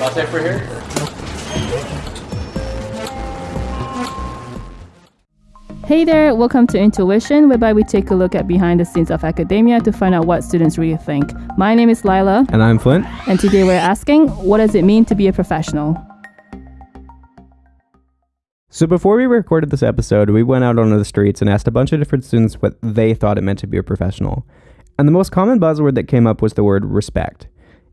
Latte for here? Hey there, welcome to Intuition, whereby we take a look at behind the scenes of academia to find out what students really think. My name is Lila, And I'm Flint. and today we're asking what does it mean to be a professional? So before we recorded this episode, we went out onto the streets and asked a bunch of different students what they thought it meant to be a professional. And the most common buzzword that came up was the word respect.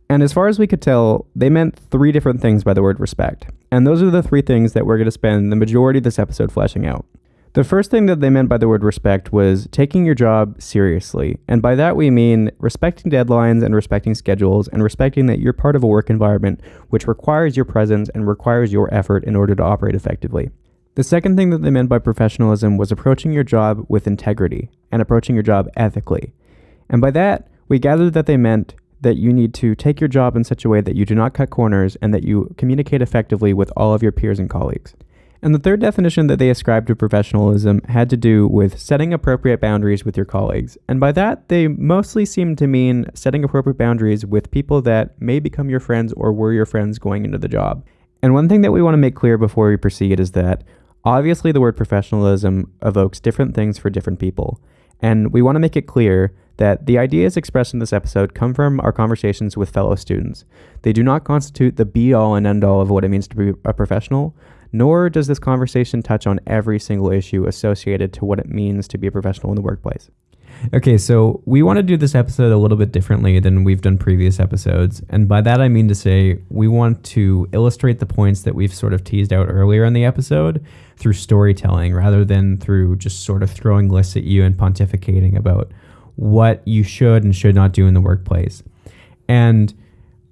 And as far as we could tell, they meant three different things by the word respect. And those are the three things that we're going to spend the majority of this episode fleshing out. The first thing that they meant by the word respect was taking your job seriously. And by that we mean respecting deadlines and respecting schedules and respecting that you're part of a work environment which requires your presence and requires your effort in order to operate effectively. The second thing that they meant by professionalism was approaching your job with integrity and approaching your job ethically. And by that, we gathered that they meant that you need to take your job in such a way that you do not cut corners and that you communicate effectively with all of your peers and colleagues. And the third definition that they ascribed to professionalism had to do with setting appropriate boundaries with your colleagues. And by that, they mostly seem to mean setting appropriate boundaries with people that may become your friends or were your friends going into the job. And one thing that we want to make clear before we proceed is that obviously the word professionalism evokes different things for different people. And we want to make it clear that the ideas expressed in this episode come from our conversations with fellow students. They do not constitute the be all and end all of what it means to be a professional, nor does this conversation touch on every single issue associated to what it means to be a professional in the workplace. Okay, so we want to do this episode a little bit differently than we've done previous episodes. And by that, I mean to say we want to illustrate the points that we've sort of teased out earlier in the episode through storytelling rather than through just sort of throwing lists at you and pontificating about what you should and should not do in the workplace. And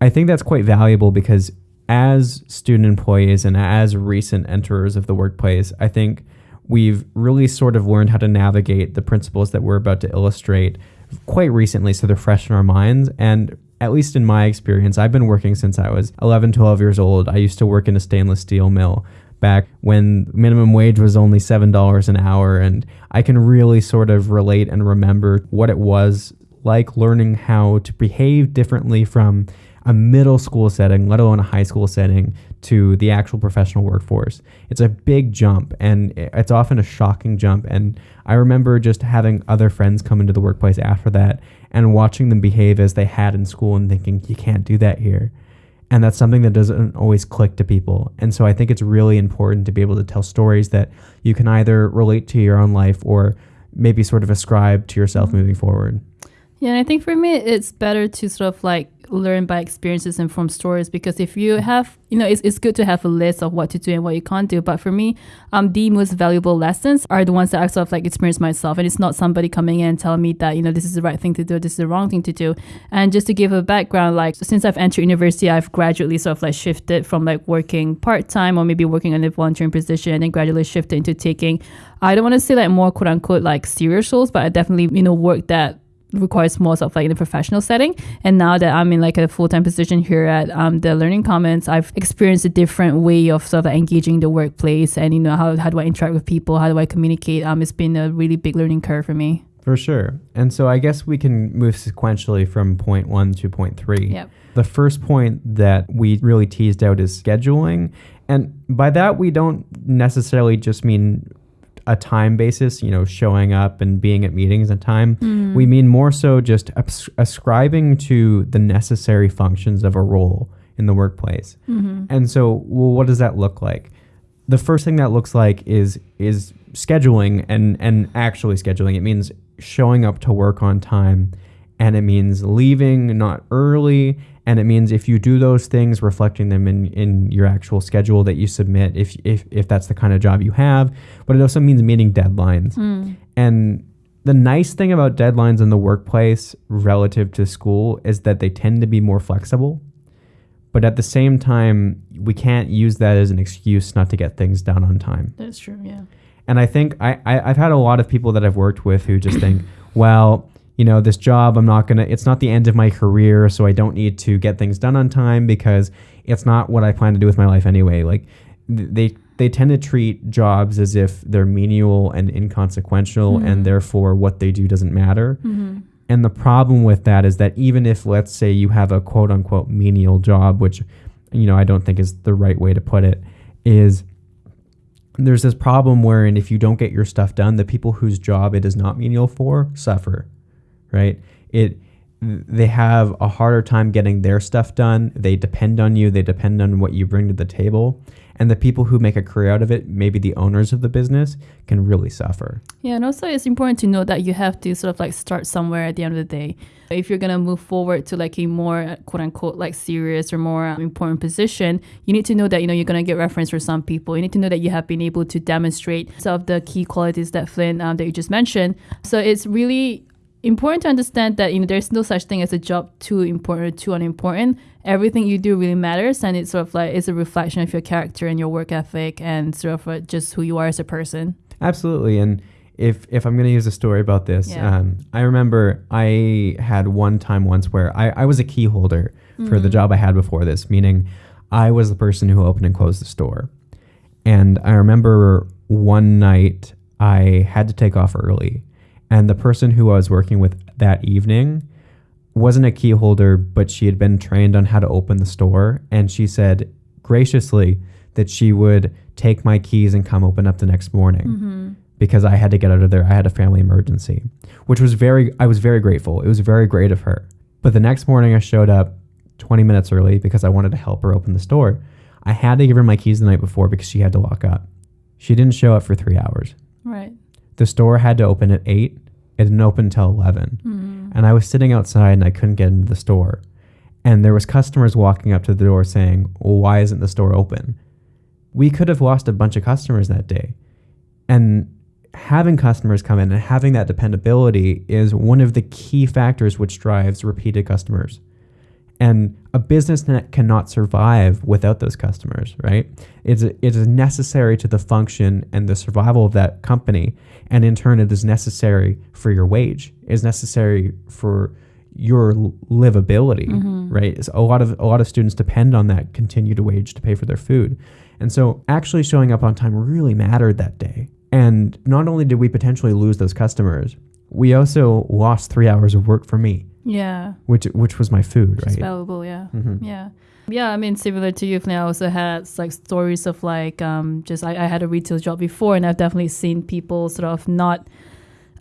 I think that's quite valuable because as student employees and as recent enterers of the workplace, I think we've really sort of learned how to navigate the principles that we're about to illustrate quite recently so they're fresh in our minds. And at least in my experience i've been working since i was 11 12 years old. I used to work in a stainless steel mill back when minimum wage was only $7 an hour and i can really sort of relate and remember what it was like learning how to behave differently from a middle school setting, let alone a high school setting, to the actual professional workforce. It's a big jump and it's often a shocking jump. And I remember just having other friends come into the workplace after that and watching them behave as they had in school and thinking, you can't do that here. And that's something that doesn't always click to people. And so I think it's really important to be able to tell stories that you can either relate to your own life or maybe sort of ascribe to yourself mm-hmm. moving forward. Yeah, and I think for me, it's better to sort of like learn by experiences and from stories because if you have, you know, it's, it's good to have a list of what to do and what you can't do. But for me, um, the most valuable lessons are the ones that I sort of like experience myself. And it's not somebody coming in and telling me that, you know, this is the right thing to do, this is the wrong thing to do. And just to give a background, like since I've entered university, I've gradually sort of like shifted from like working part time or maybe working in a volunteering position and then gradually shifted into taking, I don't want to say like more quote unquote like serious roles, but I definitely, you know, work that requires more sort of like in a professional setting. And now that I'm in like a full time position here at um, the Learning Commons, I've experienced a different way of sort of engaging the workplace and you know how how do I interact with people, how do I communicate. Um, it's been a really big learning curve for me. For sure. And so I guess we can move sequentially from point one to point three. Yep. The first point that we really teased out is scheduling. And by that, we don't necessarily just mean a time basis, you know, showing up and being at meetings on time. Mm. We mean more so just abs- ascribing to the necessary functions of a role in the workplace. Mm-hmm. And so, well, what does that look like? The first thing that looks like is is scheduling and and actually scheduling. It means showing up to work on time, and it means leaving not early, and it means if you do those things, reflecting them in in your actual schedule that you submit, if if if that's the kind of job you have. But it also means meeting deadlines, Mm. and the nice thing about deadlines in the workplace relative to school is that they tend to be more flexible. But at the same time, we can't use that as an excuse not to get things done on time. That's true. Yeah. And I think I, I, I've had a lot of people that I've worked with who just think, well, you know, this job, I'm not going to, it's not the end of my career, so I don't need to get things done on time because it's not what I plan to do with my life anyway. Like, they, they tend to treat jobs as if they're menial and inconsequential, Mhm. and therefore what they do doesn't matter. Mm-hmm. And the problem with that is that even if, let's say, you have a quote unquote menial job, which you know, I don't think is the right way to put it, is there's this problem wherein if you don't get your stuff done, the people whose job it is not menial for suffer, right? It they have a harder time getting their stuff done. They depend on you. They depend on what you bring to the table. And the people who make a career out of it, maybe the owners of the business, can really suffer. Yeah, and also it's important to know that you have to sort of like start somewhere at the end of the day. If you're gonna move forward to like a more quote unquote like serious or more important position, you need to know that you know you're gonna get reference for some people. You need to know that you have been able to demonstrate some of the key qualities that Flynn um, that you just mentioned. So it's really important to understand that you know there's no such thing as a job too important or too unimportant. Everything you do really matters, and it's sort of like it's a reflection of your character and your work ethic, and sort of uh, just who you are as a person. Absolutely, and if if I'm going to use a story about this, Yeah. um, I remember I had one time once where I, I was a key holder for the job I had before this, meaning I was the person who opened and closed the store. And I remember one night I had to take off early, and the person who I was working with that evening wasn't a key holder, but she had been trained on how to open the store. And she said graciously that she would take my keys and come open up the next morning mm-hmm. because I had to get out of there. I had a family emergency, which was very, I was very grateful. It was very great of her. But the next morning, I showed up 20 minutes early because I wanted to help her open the store. I had to give her my keys the night before because she had to lock up. She didn't show up for three hours. Right. The store had to open at 8. It didn't open until 11. Mm-hmm. And I was sitting outside and I couldn't get into the store. And there was customers walking up to the door saying, well, why isn't the store open? We could have lost a bunch of customers that day. And having customers come in and having that dependability is one of the key factors which drives repeated customers. And a business net cannot survive without those customers, right? It's, it is necessary to the function and the survival of that company. And in turn, it is necessary for your wage, it is necessary for your livability, mm-hmm. right? It's a lot of a lot of students depend on that continued wage to pay for their food. And so actually showing up on time really mattered that day. And not only did we potentially lose those customers, we also lost three hours of work for me, Yeah. which which was my food, It's right? valuable, yeah. Mhm. Yeah. Yeah, I mean, similar to you, I also had like stories of like, um, just I, I had a retail job before, and I've definitely seen people sort of not,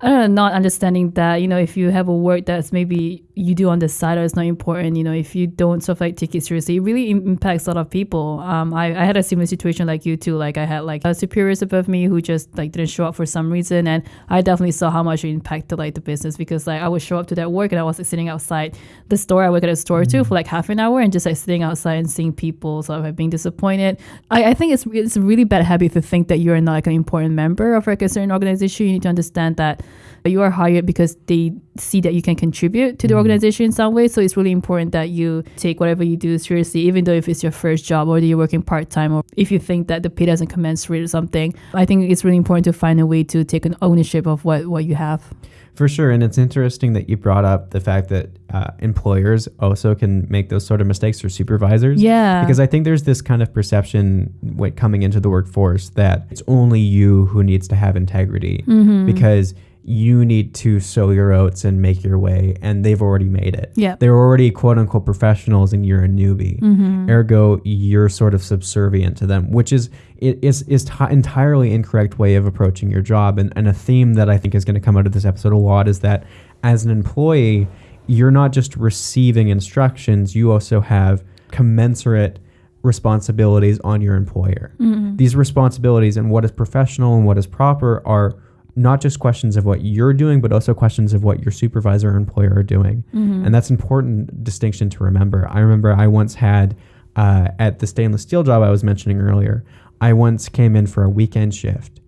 I don't know, not understanding that, you know, if you have a work that's maybe you do on the side or it's not important, you know, if you don't sort of like take it seriously, it really im- impacts a lot of people. Um, I, I had a similar situation like you too. Like I had like uh, superiors above me who just like didn't show up for some reason, and I definitely saw how much it impacted like the business because like I would show up to that work and I was like sitting outside the store. I work at a store too for like half an hour and just like sitting outside and seeing people sort of like being disappointed. I, I think it's it's a really bad habit to think that you're not like an important member of like a certain organization. You need to understand that you are hired because they see that you can contribute to the organization in some way. So it's really important that you take whatever you do seriously, even though if it's your first job or you're working part time or if you think that the pay doesn't commensurate or something. I think it's really important to find a way to take an ownership of what, what you have. For sure. And it's interesting that you brought up the fact that uh, employers also can make those sort of mistakes or supervisors. Yeah. Because I think there's this kind of perception when coming into the workforce that it's only you who needs to have integrity Mm-hmm. because you need to sow your oats and make your way, and they've already made it. Yeah. They're already quote unquote professionals, and you're a newbie. Mm-hmm. Ergo, you're sort of subservient to them, which is it is is ti entirely incorrect way of approaching your job. And, and a theme that I think is going to come out of this episode a lot is that as an employee, you're not just receiving instructions; you also have commensurate responsibilities on your employer. Mm-hmm. These responsibilities and what is professional and what is proper are not just questions of what you're doing, but also questions of what your supervisor or employer are doing. Mm-hmm. And that's an important distinction to remember. I remember I once had uh, at the stainless steel job I was mentioning earlier, I once came in for a weekend shift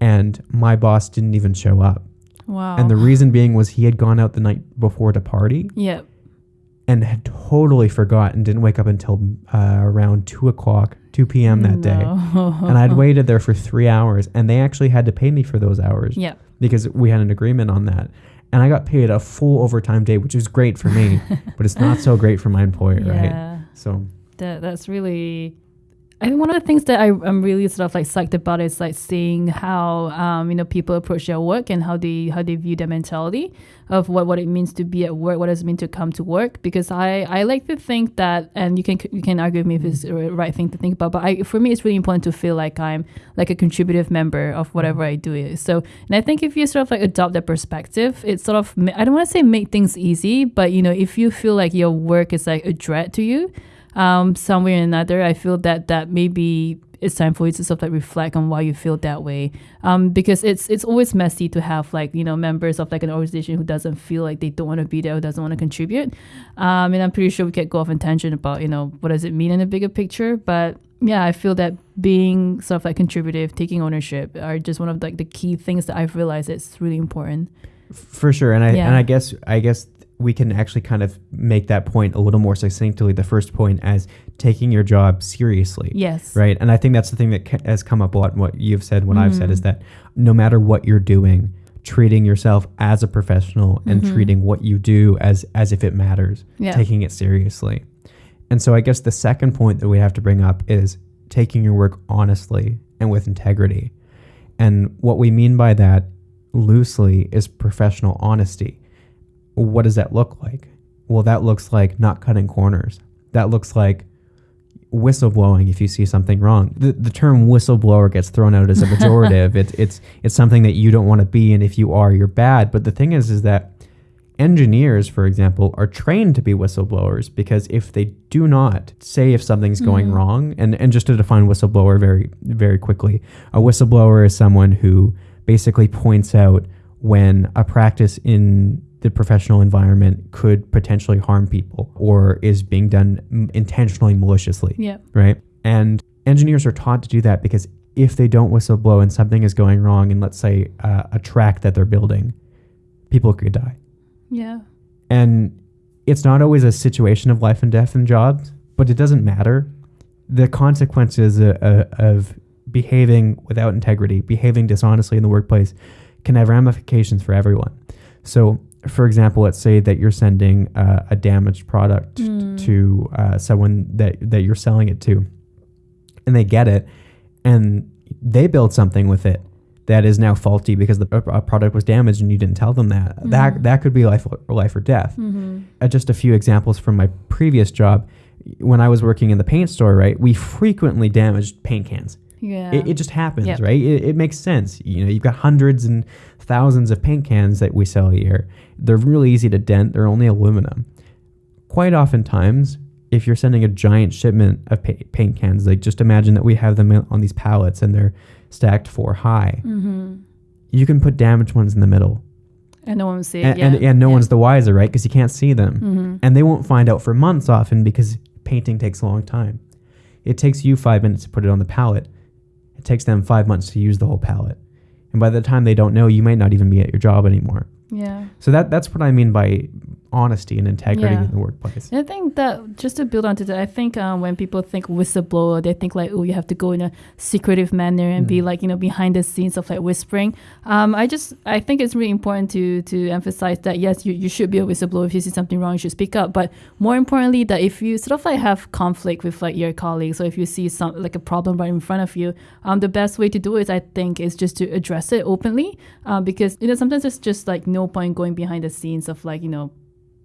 and my boss didn't even show up. Wow. And the reason being was he had gone out the night before to party yeah. and had totally forgot and didn't wake up until uh, around 2 o'clock, 2 p.m. that day. No. And I'd waited there for three hours and they actually had to pay me for those hours Yeah. because we had an agreement on that. And I got paid a full overtime day, which is great for me, but it's not so great for my employer, right? Yeah. So That that's really I think one of the things that I, I'm really sort of like psyched about is like seeing how um, you know people approach their work and how they how they view their mentality of what, what it means to be at work, what does it mean to come to work. Because I, I like to think that, and you can you can argue with me if it's the right thing to think about, but I, for me it's really important to feel like I'm like a contributive member of whatever I do. So, and I think if you sort of like adopt that perspective, it's sort of I don't want to say make things easy, but you know if you feel like your work is like a dread to you um, some way or another, I feel that that maybe it's time for you to sort of like reflect on why you feel that way. Um, because it's it's always messy to have like you know members of like an organization who doesn't feel like they don't want to be there, who doesn't want to contribute. Um, and I'm pretty sure we could go off in tangent about you know what does it mean in a bigger picture, but yeah, I feel that being sort of like contributive, taking ownership are just one of like the key things that I've realized it's really important. For sure, and I Yeah. and I guess I guess we can actually kind of make that point a little more succinctly. The first point as taking your job seriously. Yes. Right. And I think that's the thing that ca- has come up a lot. in What you've said, what I've said is that no matter what you're doing, treating yourself as a professional and Mhm. treating what you do as as if it matters, Yeah. taking it seriously. And so I guess the second point that we have to bring up is taking your work honestly and with integrity. And what we mean by that loosely is professional honesty. What does that look like? Well, that looks like not cutting corners. That looks like whistleblowing if you see something wrong. The, the term whistleblower gets thrown out as a pejorative. it's it's it's something that you don't want to be, and if you are, you're bad. But the thing is, is that engineers, for example, are trained to be whistleblowers because if they do not say if something's going Mhm. wrong, and and just to define whistleblower very very quickly, a whistleblower is someone who basically points out when a practice in the professional environment could potentially harm people or is being done intentionally maliciously Yeah. right? And engineers are taught to do that because if they don't whistleblow and something is going wrong in, let's say, uh, a track that they're building, people could die. Yeah. And it's not always a situation of life and death in jobs, but it doesn't matter. The consequences uh, uh, of behaving without integrity, behaving dishonestly in the workplace, can have ramifications for everyone. So, for example, let's say that you're sending uh, a damaged product Mm. to uh, someone that, that you're selling it to, and they get it, and they build something with it that is now faulty because the a product was damaged and you didn't tell them that. That Mhm. that could be life or life or death. Mm-hmm. Uh, just a few examples from my previous job. When I was working in the paint store, right, we frequently damaged paint cans. Yeah. It, it just happens, Yep. right? It, it makes sense. You know, you've got hundreds and thousands of paint cans that we sell a year. They're really easy to dent. They're only aluminum. Quite oftentimes, if you're sending a giant shipment of pa- paint cans, like just imagine that we have them on these pallets and they're stacked four high. mm-hmm. You can put damaged ones in the middle, And no one will see it. and, yeah. and, and no yeah. one's the wiser, right? Because you can't see them Mm-hmm. and they won't find out for months often because painting takes a long time. It takes you five minutes to put it on the pallet. It takes them five months to use the whole pallet. And by the time they don't know, you might not even be at your job anymore. Yeah. So that that's what I mean by honesty and integrity Yeah. in the workplace. And I think that just to build on to that, I think um, when people think whistleblower, they think like, oh, you have to go in a secretive manner and be Mm. like, you know, behind the scenes of like whispering. Um, I just, I think it's really important to to emphasize that yes, you, you should be a whistleblower. If you see something wrong, you should speak up. But more importantly, that if you sort of like have conflict with like your colleagues, or if you see some like a problem right in front of you, um, the best way to do it, I think, is just to address it openly. Uh, because you know sometimes it's just like no point going behind the scenes of like you know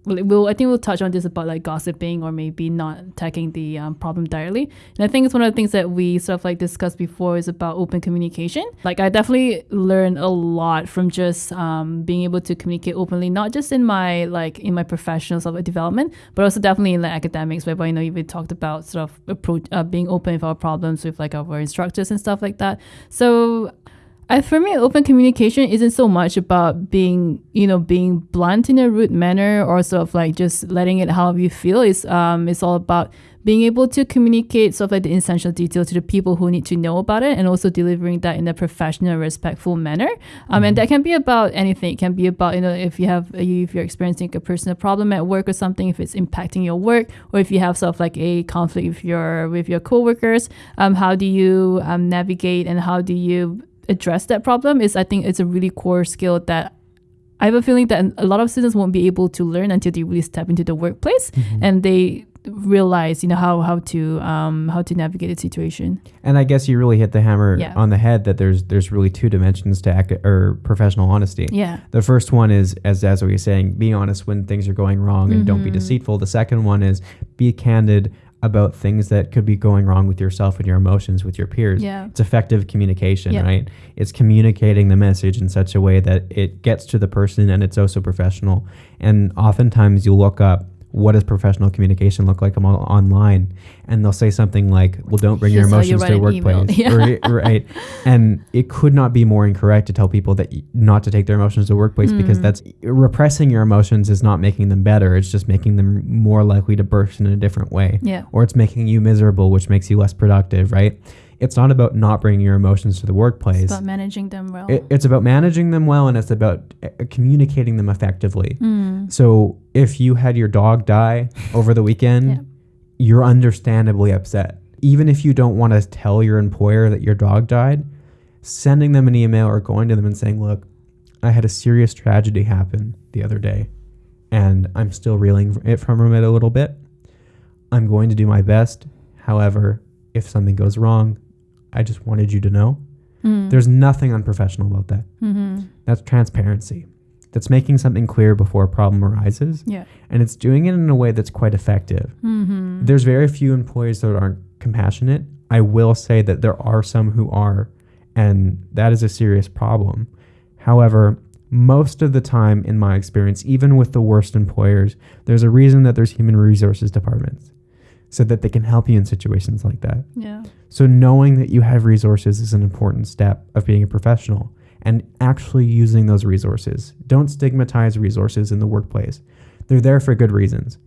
we'll, I think we'll touch on this about like gossiping or maybe not tackling the um, problem directly. And I think it's one of the things that we sort of like discussed before is about open communication. Like I definitely learned a lot from just um, being able to communicate openly, not just in my like in my professional sort of development, but also definitely in like academics, where you know we talked about sort of approach uh, being open with our problems with like our instructors and stuff like that. So I, for me, open communication isn't so much about being, you know, being blunt in a rude manner or sort of like just letting it how you feel. It's um, it's all about being able to communicate sort of like the essential detail to the people who need to know about it, and also delivering that in a professional, respectful manner. Um, and that can be about anything. It can be about you know if you have if you're experiencing a personal problem at work or something, if it's impacting your work, or if you have sort of like a conflict with your with your coworkers. Um, how do you um, navigate and how do you address that problem is I think it's a really core skill that I have a feeling that a lot of students won't be able to learn until they really step into the workplace Mm-hmm. and they realize you know how how to um how to navigate the situation And I guess you really hit the hammer Yeah. on the head that there's there's really two dimensions to ac- or professional honesty. yeah The first one is, as as we were saying, be honest when things are going wrong and don't be Mhm. deceitful. The second one is be candid about things that could be going wrong with yourself and your emotions with your peers. yeah It's effective communication, Yeah. right? It's communicating the message in such a way that it gets to the person and it's also professional. And oftentimes you look up what does professional communication look like online? And they'll say something like well don't bring your Here's how you emotions to the write an email. workplace Yeah. right, and it could not be more incorrect to tell people that not to take their emotions to the workplace because Mm. that's repressing your emotions is not making them better. It's just making them more likely to burst in a different way. Yeah. Or it's making you miserable which makes you less productive right it's not about not bringing your emotions to the workplace it's about managing them well it, it's about managing them well and it's about uh, communicating them effectively mm. so if you had your dog die over the weekend, Yeah. you're understandably upset. Even if you don't want to tell your employer that your dog died, sending them an email or going to them and saying, "Look, I had a serious tragedy happen the other day, and I'm still reeling it from it a little bit. I'm going to do my best. However, if something goes wrong, I just wanted you to know." Mm. There's nothing unprofessional about that. mm-hmm. That's transparency. That's making something clear before a problem arises yeah and it's doing it in a way that's quite effective. mm-hmm. There's very few employees that aren't compassionate. I will say that there are some who are, and that is a serious problem. However, most of the time, in my experience, even with the worst employers, there's a reason that there's human resources departments so that they can help you in situations like that. yeah So, knowing that you have resources is an important step of being a professional and actually using those resources. Don't stigmatize resources in the workplace. They're there for good reasons,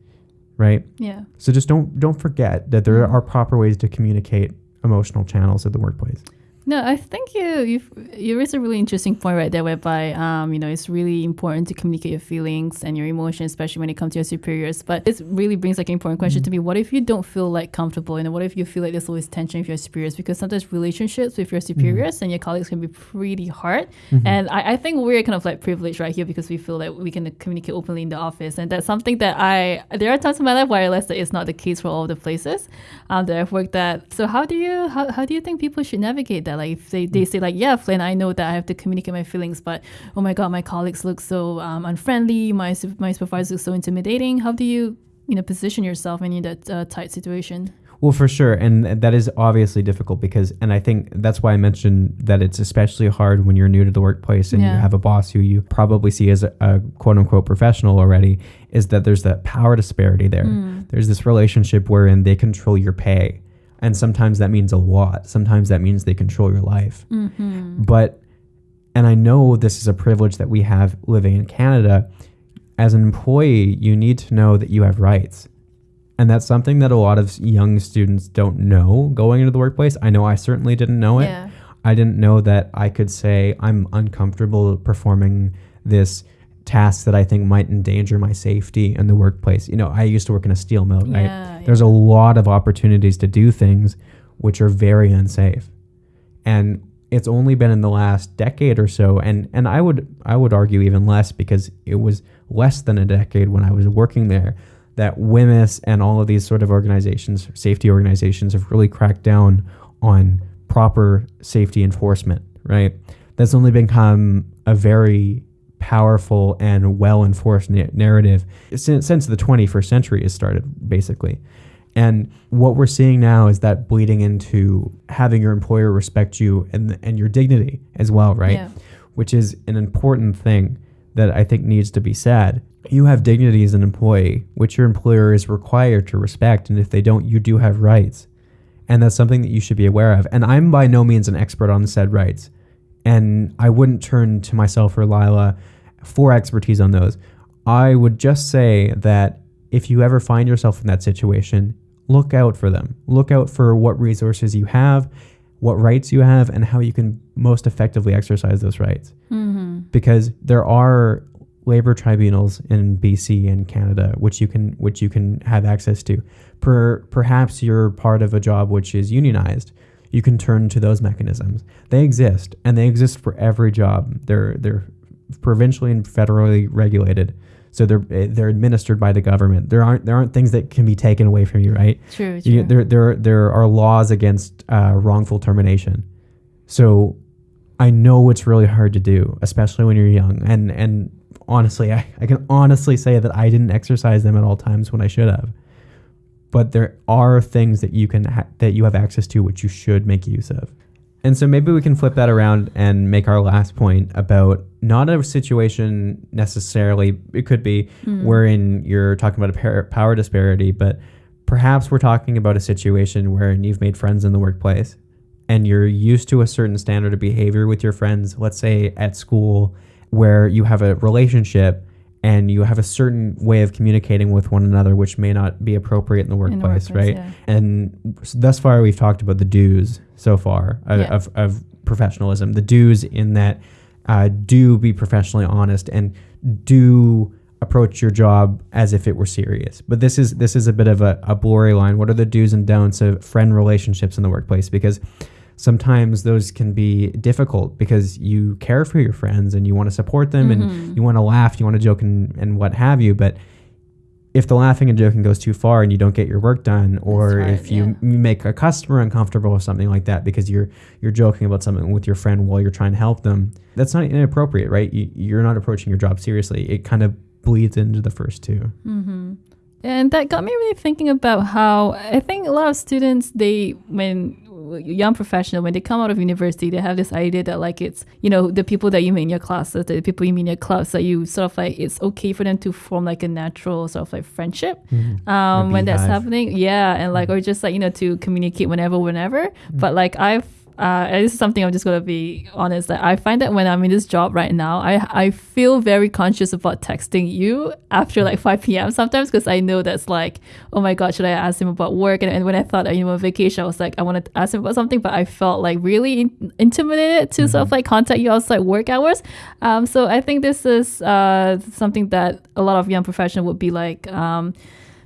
right? yeah So just don't don't forget that there Mhm. are proper ways to communicate emotional channels at the workplace. No, I think you you've, you raised a really interesting point right there, whereby um, you know it's really important to communicate your feelings and your emotions, especially when it comes to your superiors. But this really brings like an important question Mm-hmm. to me: What if you don't feel like comfortable? You know, what if you feel like there's always tension with your superiors? Because sometimes relationships with your Mm-hmm. superiors and your colleagues can be pretty hard. And I, I think we're kind of like privileged right here because we feel like we can communicate openly in the office, and that's something that I there are times in my life where I realize that it's not the case for all the places um, that I've worked at. So how do you how, how do you think people should navigate that? Like if they, they say like yeah, Flynn, I know that I have to communicate my feelings, but oh my god, my colleagues look so um, unfriendly, my my supervisors look so intimidating. How do you you know position yourself in that uh, tight situation? Well, for sure, and that is obviously difficult because, and I think that's why I mentioned that it's especially hard when you're new to the workplace and you have a boss who you probably see as a, a quote unquote professional already. Is that there's that power disparity there? Mm. There's this relationship wherein they control your pay, and sometimes that means a lot. Sometimes that means they control your life. Mm-hmm. But, and I know this is a privilege that we have living in Canada. As an employee, you need to know that you have rights. And that's something that a lot of young students don't know going into the workplace. I know I certainly didn't know it. Yeah. I didn't know that I could say I'm uncomfortable performing this task that I think might endanger my safety in the workplace. You know, I used to work in a steel mill, right? Yeah, There's a lot of opportunities to do things which are very unsafe. And it's only been in the last decade or so and and I would I would argue even less because it was less than a decade when I was working there that WHMIS and all of these sort of organizations, safety organizations have really cracked down on proper safety enforcement, right? That's only become a very powerful and well enforced na- narrative since, since the 21st century has started, basically. And what we're seeing now is that bleeding into having your employer respect you and, and your dignity as well, right? Yeah. Which is an important thing that I think needs to be said. You have dignity as an employee, which your employer is required to respect. And if they don't, you do have rights. And that's something that you should be aware of. And I'm by no means an expert on said rights. And I wouldn't turn to myself or Lila for expertise on those. I would just say that if you ever find yourself in that situation, look out for them. Look out for what resources you have, what rights you have, and how you can most effectively exercise those rights. Mm-hmm. Because there are labor tribunals in BC and Canada which you can which you can have access to. Per, perhaps you're part of a job which is unionized. You can turn to those mechanisms. They exist and they exist for every job. They're they're provincially and federally regulated. So they're eh, they're administered by the government. There aren't there aren't things that can be taken away from you, right? True, true. You, there, there, there are laws against uh, wrongful termination. So I know it's really hard to do, especially when you're young. And and honestly, I, I can honestly say that I didn't exercise them at all times when I should have. But there are things that you can ha- that you have access to, which you should make use of. And so maybe we can flip that around and make our last point about not a situation necessarily. It could be hmm. wherein you're talking about a power disparity, but perhaps we're talking about a situation wherein you've made friends in the workplace and you're used to a certain standard of behavior with your friends, let's say at school, where you have a relationship and you have a certain way of communicating with one another, which may not be appropriate in the In the workplace, workplace, right? yeah. And thus far, we've talked about the do's so far of, Yeah. of, of professionalism. The do's in that uh, do be professionally honest and do approach your job as if it were serious. But this is this is a bit of a, a blurry line. What are the do's and don'ts of friend relationships in the workplace? Because sometimes those can be difficult because you care for your friends and you want to support them Mm-hmm. and you want to laugh, you want to joke and, and what have you. But if the laughing and joking goes too far and you don't get your work done, or right, if you yeah. m- make a customer uncomfortable or something like that because you're you're joking about something with your friend while you're trying to help them, that's not inappropriate, right? You, you're not approaching your job seriously. It kind of bleeds into the first two. Mm-hmm. And that got me really thinking about how I think a lot of students, they, when young professional, when they come out of university, they have this idea that like it's, you know, the people that you meet in your classes, the people you meet in your clubs, that you sort of like, it's okay for them to form like a natural sort of like friendship mm-hmm. um, when that's happening. Yeah. And like, mm-hmm. or just like, you know, to communicate whenever, whenever. Mm-hmm. But like I've, uh, and this is something I'm just gonna be honest. That I find that when I'm in this job right now, I I feel very conscious about texting you after like 5 p.m. sometimes because I know that's like, oh my god, should I ask him about work? And, and when I thought you know on vacation, I was like, I wanted to ask him about something, but I felt like really in- intimidated to sort of like contact you outside work hours. Um, so I think this is uh something that a lot of young professionals would be like. Um,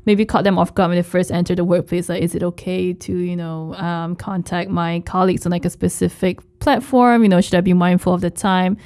maybe caught them off guard when they first enter the workplace. Like, is it okay to, you know, um, contact my colleagues on like a specific platform? You know, should I be mindful of the time?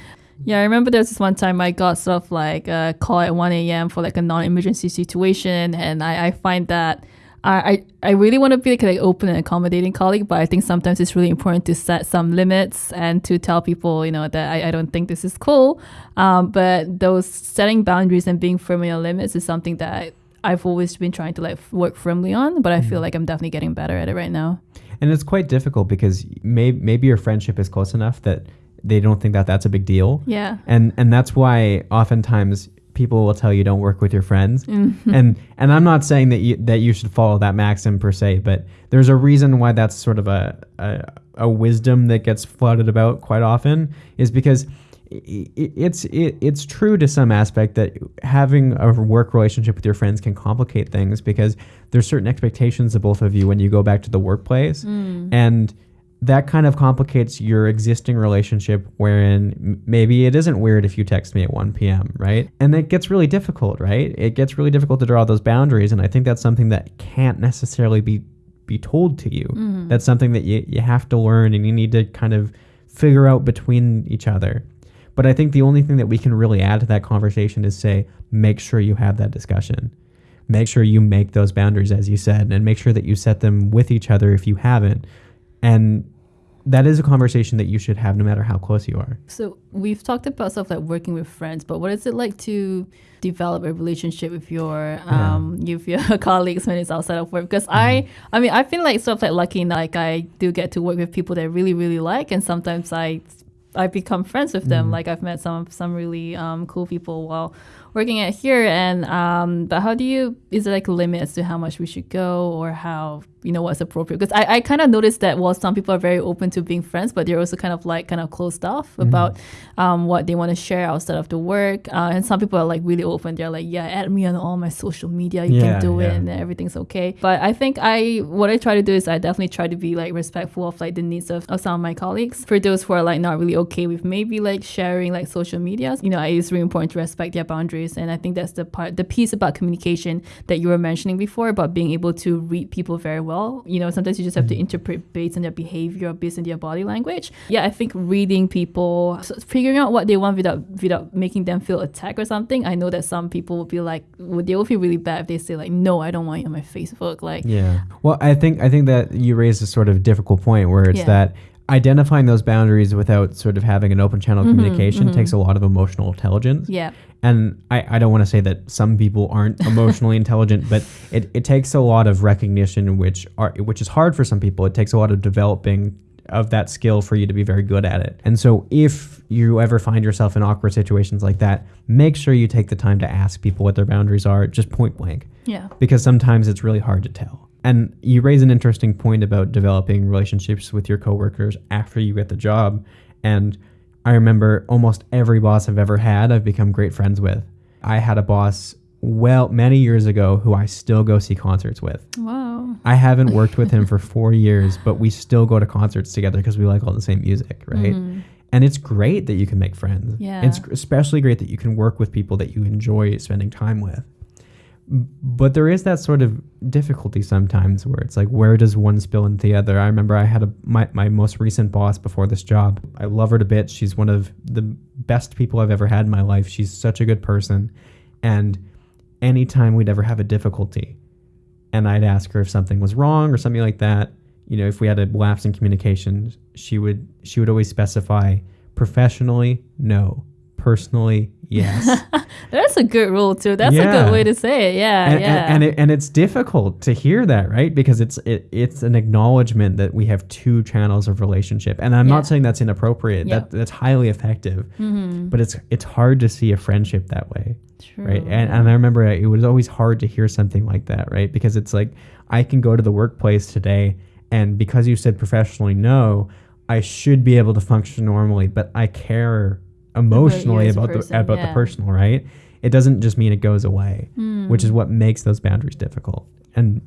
Yeah, I remember there was this one time I got sort of like a call at 1 a.m. for like a non-emergency situation, and I, I find that I, I I really want to be like an open and accommodating colleague, but I think sometimes it's really important to set some limits and to tell people, you know, that I, I don't think this is cool. Um, but those setting boundaries and being firm in your limits is something that I've always been trying to like work firmly on, but I feel like I'm definitely getting better at it right now. And it's quite difficult because may, maybe your friendship is close enough that they don't think that that's a big deal. Yeah. and and that's why oftentimes people will tell you don't work with your friends Mm-hmm. and and i'm not saying that you that you should follow that maxim per se but there's a reason why that's sort of a a, a wisdom that gets floated about quite often is because it's it, it's true to some aspect that having a work relationship with your friends can complicate things because there's certain expectations of both of you when you go back to the workplace. Mm. And that kind of complicates your existing relationship wherein maybe it isn't weird if you text me at 1 p.m right? And it gets really difficult right? It gets really difficult to draw those boundaries and i think that's something that can't necessarily be be told to you. Mm. That's something that you, you have to learn and you need to kind of figure out between each other but i think the only thing that we can really add to that conversation is say make sure you have that discussion. Make sure you make those boundaries as you said and make sure that you set them with each other if you haven't. And that is a conversation that you should have no matter how close you are. So we've talked about stuff like working with friends, but what is it like to develop a relationship with your um with your colleagues when it's outside of work? Because I I mean I feel like sort of like lucky like I do get to work with people that I really really like, and sometimes I I become friends with them. Like I've met some some really um, cool people while working at here. And um, but how do you? Is there like a limit as to how much we should go, or how you know what's appropriate? Because I, I kind of noticed that while some people are very open to being friends, but they're also kind of like kind of closed off about um, what they want to share outside of the work. Uh, and some people are like really open. They're like, yeah, add me on all my social media. You Yeah, can do it, and everything's okay. But I think I what I try to do is I definitely try to be like respectful of like the needs of, of some of my colleagues. For those who are like not really okay with maybe like sharing like social medias, you know, it is really important to respect their boundaries boundaries. And I think that's the part, the piece about communication that you were mentioning before about being able to read people very well. You know, sometimes you just have to Mm-hmm. interpret based on their behavior, based on their body language. Yeah, I think reading people, so figuring out what they want without without making them feel attacked or something. I know that some people will be like, would they will feel really bad if they say like, no, I don't want you on my Facebook. Like, Yeah. Well, I think I think that you raised a sort of difficult point where it's Yeah. that identifying those boundaries without sort of having an open channel of mm-hmm, communication mm-hmm. takes a lot of emotional intelligence. yeah, And I, I don't want to say that some people aren't emotionally intelligent, but it, it takes a lot of recognition, which are which is hard for some people. It takes a lot of developing of that skill for you to be very good at it. And so if you ever find yourself in awkward situations like that, make sure you take the time to ask people what their boundaries are, just point blank yeah. because sometimes it's really hard to tell. And you raise an interesting point about developing relationships with your coworkers after you get the job. And I remember almost every boss I've ever had, I've become great friends with. I had a boss well many years ago who I still go see concerts with. Wow. I haven't worked with him for four years, but we still go to concerts together because we like all the same music, right? Mm-hmm. And it's great that you can make friends. Yeah. It's especially great that you can work with people that you enjoy spending time with. But there is that sort of difficulty sometimes where it's like, where does one spill into the other? I remember I had a my, my most recent boss before this job. I love her to bits. She's one of the best people I've ever had in my life. She's such a good person. And anytime we'd ever have a difficulty, and I'd ask her if something was wrong or something like that, you know, if we had a lapse in communication, she would she would always specify professionally, no. Personally, yes. That's a good rule too. That's a good way to say it. Yeah, and, yeah. and, and, it, and it's difficult to hear that, right? Because it's it, it's an acknowledgement that we have two channels of relationship, and I'm Yeah. not saying that's inappropriate. Yeah. That that's highly effective, Mhm. but it's it's hard to see a friendship that way True. right and, and i remember it was always hard to hear something like that right because it's like i can go to the workplace today and because you said professionally no i should be able to function normally but i care emotionally about, the person, about yeah. the personal right it doesn't just mean it goes away Hmm. which is what makes those boundaries difficult and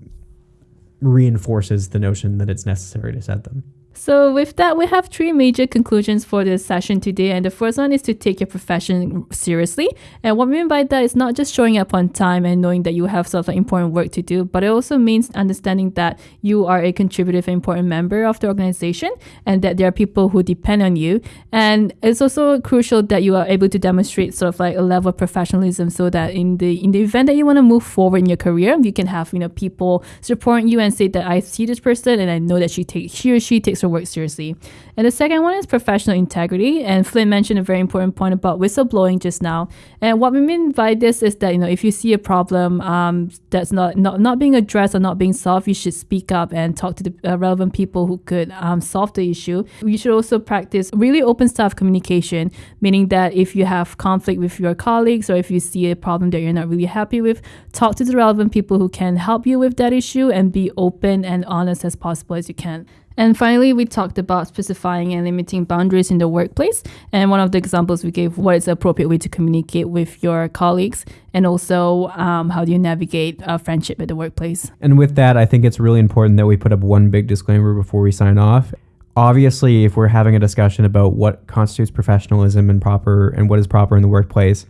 reinforces the notion that it's necessary to set them So with that, we have three major conclusions for this session today. And the first one is to take your profession seriously. And what we mean by that is not just showing up on time and knowing that you have sort of important work to do, but it also means understanding that you are a contributive important member of the organization and that there are people who depend on you. And it's also crucial that you are able to demonstrate sort of like a level of professionalism so that in the in the event that you want to move forward in your career, you can have, you know, people supporting you and say that I see this person and I know that she takes she or she takes her work seriously. And the second one is professional integrity. And Flynn mentioned a very important point about whistleblowing just now. And what we mean by this is that you know if you see a problem um, that's not, not not being addressed or not being solved, you should speak up and talk to the uh, relevant people who could um, solve the issue. You should also practice really open staff communication, meaning that if you have conflict with your colleagues or if you see a problem that you're not really happy with, talk to the relevant people who can help you with that issue and be open and honest as possible as you can. And finally, we talked about specifying and limiting boundaries in the workplace. And one of the examples we gave what is the appropriate way to communicate with your colleagues, and also um, how do you navigate a friendship at the workplace. And with that, I think it's really important that we put up one big disclaimer before we sign off. Obviously, if we're having a discussion about what constitutes professionalism and proper and what is proper in the workplace,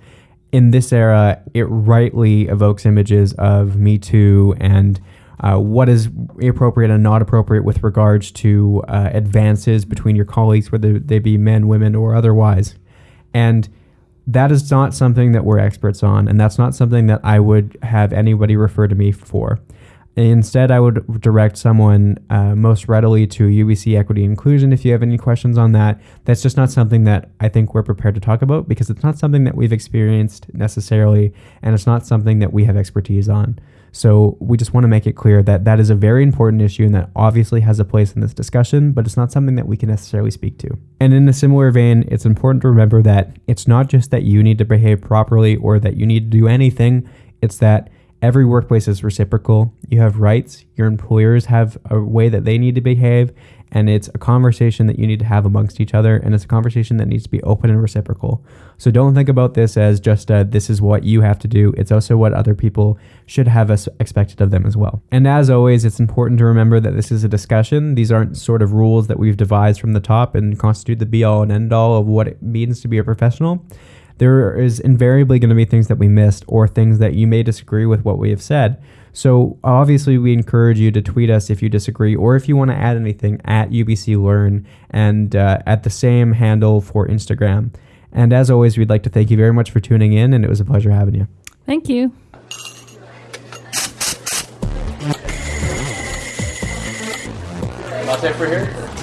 in this era, it rightly evokes images of Me Too and uh, what is appropriate and not appropriate with regards to uh, advances between your colleagues, whether they be men, women, or otherwise. And that is not something that we're experts on, and that's not something that I would have anybody refer to me for. Instead, I would direct someone uh, most readily to UBC Equity Inclusion if you have any questions on that. That's just not something that I think we're prepared to talk about because it's not something that we've experienced necessarily, and it's not something that we have expertise on. So we just want to make it clear that that is a very important issue and that obviously has a place in this discussion, but it's not something that we can necessarily speak to. And in a similar vein, it's important to remember that it's not just that you need to behave properly or that you need to do anything, it's that every workplace is reciprocal. You have rights, your employers have a way that they need to behave, and it's a conversation that you need to have amongst each other, and it's a conversation that needs to be open and reciprocal. So don't think about this as just a, this is what you have to do. It's also what other people should have us expected of them as well. And as always, it's important to remember that this is a discussion. These aren't sort of rules that we've devised from the top and constitute the be all and end all of what it means to be a professional. There is invariably going to be things that we missed or things that you may disagree with what we have said. So obviously, we encourage you to tweet us if you disagree or if you want to add anything at UBC Learn and uh, at the same handle for Instagram. And as always, we'd like to thank you very much for tuning in, and it was a pleasure having you. Thank you. Latte for here?